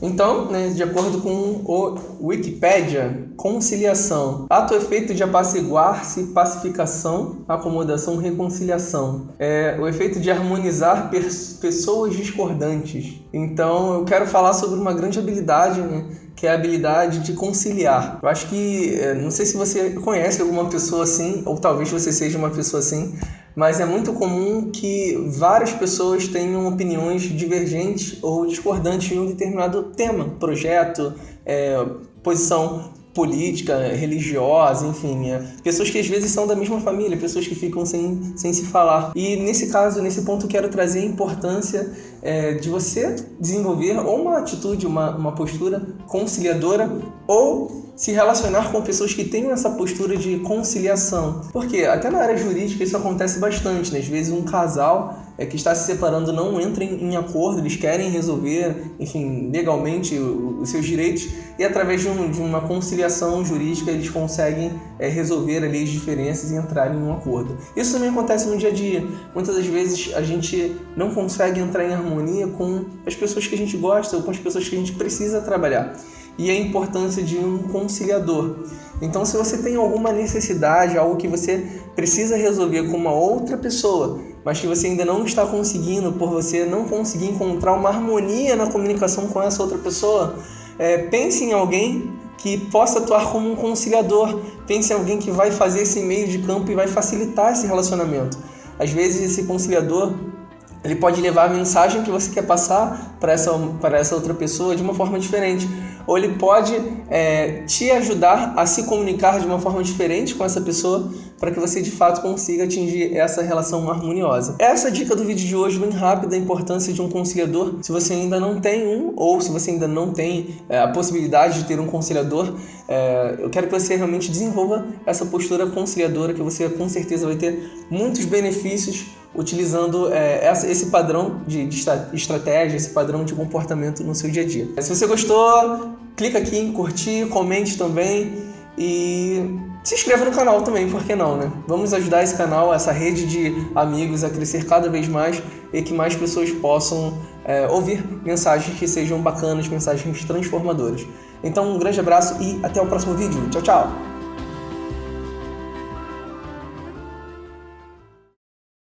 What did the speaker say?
Então, né, de acordo com o Wikipedia, conciliação, ato efeito de apaciguar-se, pacificação, acomodação, reconciliação. É o efeito de harmonizar pessoas discordantes. Então, eu quero falar sobre uma grande habilidade, né, que é a habilidade de conciliar. Eu acho que, é, não sei se você conhece alguma pessoa assim, ou talvez você seja uma pessoa assim, mas é muito comum que várias pessoas tenham opiniões divergentes ou discordantes em um determinado tema, projeto, é, posição política, religiosa, enfim, é, pessoas que às vezes são da mesma família, pessoas que ficam sem, sem se falar. E nesse caso, nesse ponto, quero trazer a importância é, de você desenvolver ou uma atitude, uma, uma postura conciliadora ou se relacionar com pessoas que tenham essa postura de conciliação. Porque até na área jurídica isso acontece bastante, né? Às vezes um casal é, que está se separando não entra em, em acordo, eles querem resolver, enfim, legalmente os seus direitos e através de, um, de uma conciliação jurídica eles conseguem é, resolver ali as diferenças e entrar em um acordo. Isso também acontece no dia a dia. Muitas das vezes a gente não consegue entrar em harmonia com as pessoas que a gente gosta ou com as pessoas que a gente precisa trabalhar. E a importância de um conciliador. Então, se você tem alguma necessidade, algo que você precisa resolver com uma outra pessoa, mas que você ainda não está conseguindo por você não conseguir encontrar uma harmonia na comunicação com essa outra pessoa, é, pense em alguém que possa atuar como um conciliador. Pense em alguém que vai fazer esse meio de campo e vai facilitar esse relacionamento. Às vezes esse conciliador ele pode levar a mensagem que você quer passar para essa, para essa outra pessoa de uma forma diferente. Ou ele pode é, te ajudar a se comunicar de uma forma diferente com essa pessoa para que você de fato consiga atingir essa relação harmoniosa. Essa dica do vídeo de hoje, bem rápida, a importância de um conciliador. Se você ainda não tem um, ou se você ainda não tem é, a possibilidade de ter um conciliador, é, eu quero que você realmente desenvolva essa postura conciliadora, que você com certeza vai ter muitos benefícios utilizando é, esse padrão de, de, estratégia, esse padrão de comportamento no seu dia a dia. Se você gostou, clica aqui em curtir, comente também e se inscreva no canal também, por que não, né? Vamos ajudar esse canal, essa rede de amigos a crescer cada vez mais e que mais pessoas possam é, ouvir mensagens que sejam bacanas, mensagens transformadoras. Então um grande abraço e até o próximo vídeo. Tchau, tchau!